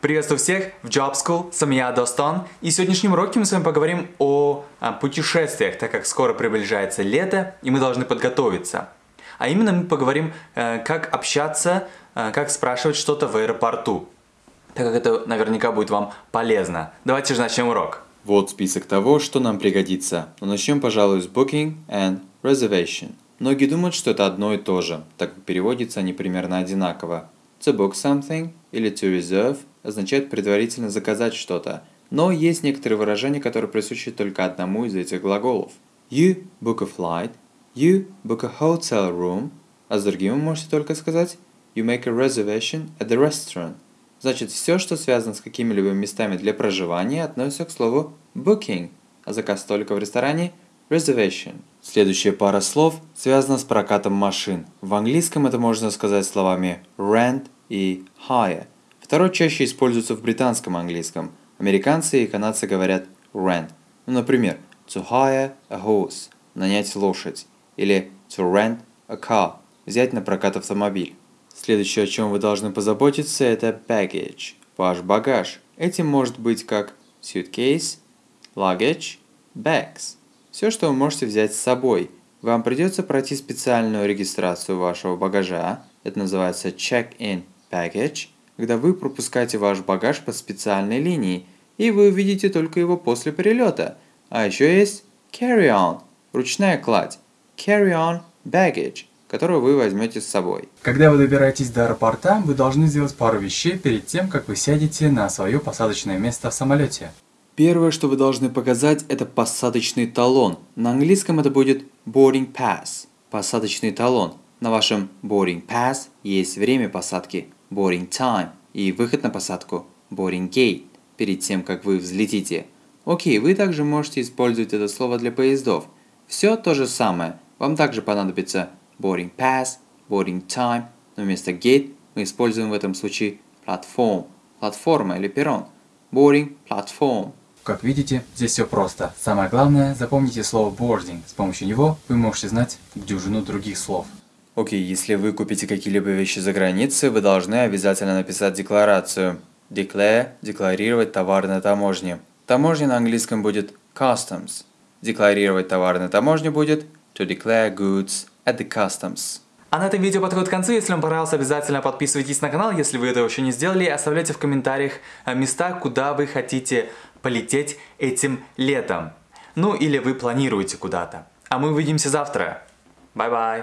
Приветствую всех в Job School, с вами я Достон. И в сегодняшнем уроке мы с вами поговорим о, о путешествиях, так как скоро приближается лето, и мы должны подготовиться. А именно мы поговорим, э, как общаться, э, как спрашивать что-то в аэропорту, так как это наверняка будет вам полезно. Давайте же начнем урок. Вот список того, что нам пригодится. Но начнем, пожалуй, с booking and reservation. Многие думают, что это одно и то же, так как переводятся они примерно одинаково. To book something или to reserve означает предварительно заказать что-то, но есть некоторые выражения, которые присущи только одному из этих глаголов. You book a flight, you book a hotel room, а с другим вы можете только сказать you make a reservation at the restaurant. Значит, все, что связано с какими-либо местами для проживания, относится к слову booking, а заказ столика в ресторане – reservation. Следующая пара слов связана с прокатом машин. В английском это можно сказать словами rent и hire – Второй чаще используется в британском английском. Американцы и канадцы говорят rent. Ну, например, to hire a horse – нанять лошадь. Или to rent a car – взять на прокат автомобиль. Следующее, о чем вы должны позаботиться, это baggage – ваш багаж. Этим может быть как suitcase, luggage, bags. Все, что вы можете взять с собой. Вам придется пройти специальную регистрацию вашего багажа. Это называется check-in baggage – когда вы пропускаете ваш багаж по специальной линии, и вы увидите только его после перелета. А еще есть carry-on – ручная кладь, carry-on baggage, которую вы возьмете с собой. Когда вы добираетесь до аэропорта, вы должны сделать пару вещей перед тем, как вы сядете на свое посадочное место в самолете. Первое, что вы должны показать, это посадочный талон. На английском это будет boarding pass – посадочный талон. На вашем boarding pass есть время посадки boarding time и выход на посадку boarding gate перед тем, как вы взлетите. Окей, вы также можете использовать это слово для поездов. Все то же самое. Вам также понадобится boarding pass, boarding time, но вместо gate мы используем в этом случае platform, платформа или перрон. Boarding platform. Как видите, здесь все просто. Самое главное, запомните слово boarding. С помощью него вы можете знать дюжину других слов. Окей, okay, если вы купите какие-либо вещи за границей, вы должны обязательно написать декларацию. Declare – декларировать товар на таможне. Таможня на английском будет customs. Декларировать товар на таможне будет to declare goods at the customs. А на этом видео подходит к концу. Если вам понравилось, обязательно подписывайтесь на канал, если вы этого еще не сделали. Оставляйте в комментариях э, места, куда вы хотите полететь этим летом. Ну или вы планируете куда-то. А мы увидимся завтра. Bye-bye.